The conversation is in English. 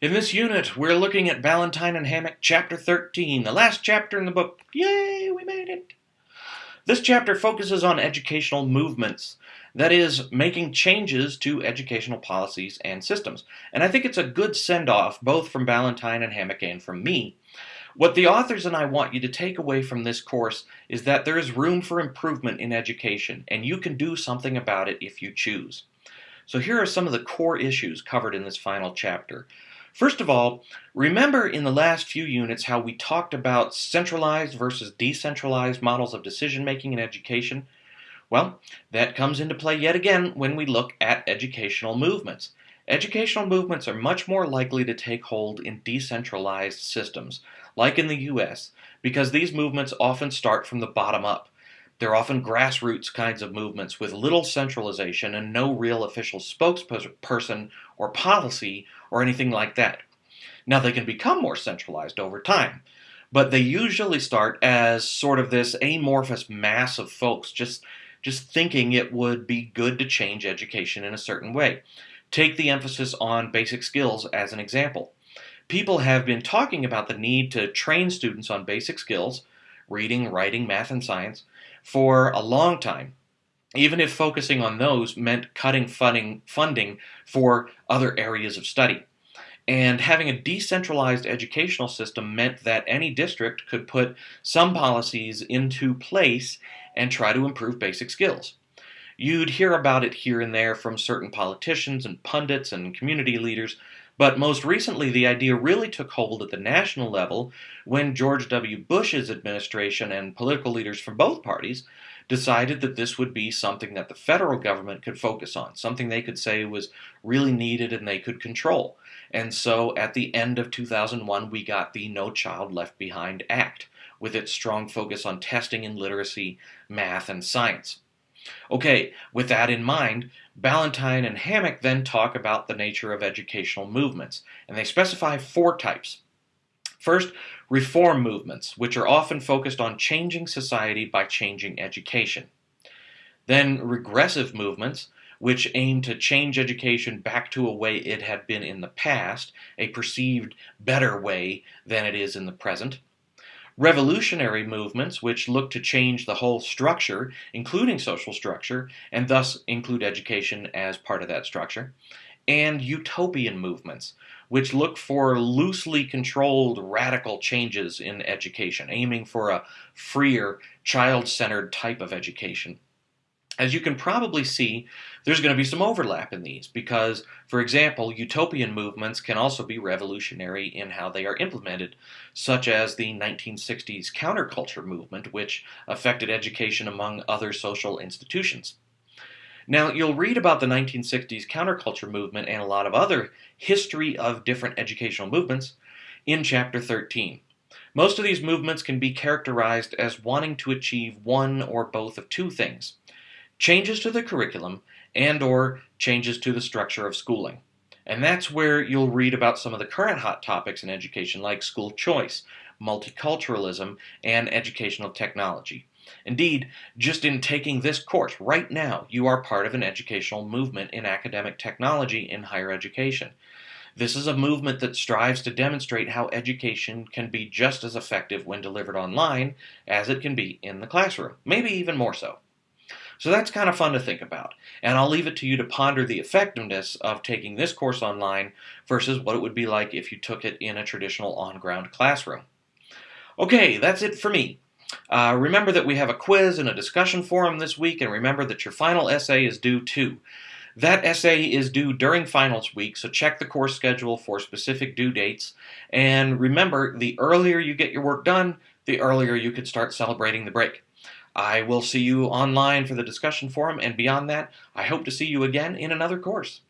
In this unit, we're looking at Ballantine and Hammack, Chapter 13, the last chapter in the book. Yay, we made it! This chapter focuses on educational movements, that is, making changes to educational policies and systems. And I think it's a good send-off, both from Ballantine and Hammack and from me. What the authors and I want you to take away from this course is that there is room for improvement in education, and you can do something about it if you choose. So here are some of the core issues covered in this final chapter. First of all, remember in the last few units how we talked about centralized versus decentralized models of decision making in education? Well, that comes into play yet again when we look at educational movements. Educational movements are much more likely to take hold in decentralized systems, like in the US, because these movements often start from the bottom up. They're often grassroots kinds of movements with little centralization and no real official spokesperson or policy or anything like that. Now, they can become more centralized over time, but they usually start as sort of this amorphous mass of folks just, just thinking it would be good to change education in a certain way. Take the emphasis on basic skills as an example. People have been talking about the need to train students on basic skills, reading, writing, math, and science, for a long time, even if focusing on those meant cutting funding, funding for other areas of study. And having a decentralized educational system meant that any district could put some policies into place and try to improve basic skills. You'd hear about it here and there from certain politicians and pundits and community leaders, but most recently the idea really took hold at the national level when George W. Bush's administration and political leaders from both parties decided that this would be something that the federal government could focus on, something they could say was really needed and they could control. And so at the end of 2001, we got the No Child Left Behind Act, with its strong focus on testing in literacy, math, and science. Okay, with that in mind, Ballantine and Hammack then talk about the nature of educational movements, and they specify four types. First, reform movements, which are often focused on changing society by changing education. Then regressive movements, which aim to change education back to a way it had been in the past, a perceived better way than it is in the present. Revolutionary movements, which look to change the whole structure, including social structure, and thus include education as part of that structure and utopian movements, which look for loosely controlled radical changes in education, aiming for a freer, child-centered type of education. As you can probably see, there's going to be some overlap in these because, for example, utopian movements can also be revolutionary in how they are implemented, such as the 1960s counterculture movement, which affected education among other social institutions. Now, you'll read about the 1960s counterculture movement and a lot of other history of different educational movements in Chapter 13. Most of these movements can be characterized as wanting to achieve one or both of two things. Changes to the curriculum and or changes to the structure of schooling. And that's where you'll read about some of the current hot topics in education like school choice, multiculturalism, and educational technology. Indeed, just in taking this course right now, you are part of an educational movement in academic technology in higher education. This is a movement that strives to demonstrate how education can be just as effective when delivered online as it can be in the classroom, maybe even more so. So that's kind of fun to think about, and I'll leave it to you to ponder the effectiveness of taking this course online versus what it would be like if you took it in a traditional on-ground classroom. Okay, that's it for me. Uh, remember that we have a quiz and a discussion forum this week, and remember that your final essay is due too. That essay is due during finals week, so check the course schedule for specific due dates. And remember, the earlier you get your work done, the earlier you could start celebrating the break. I will see you online for the discussion forum, and beyond that, I hope to see you again in another course.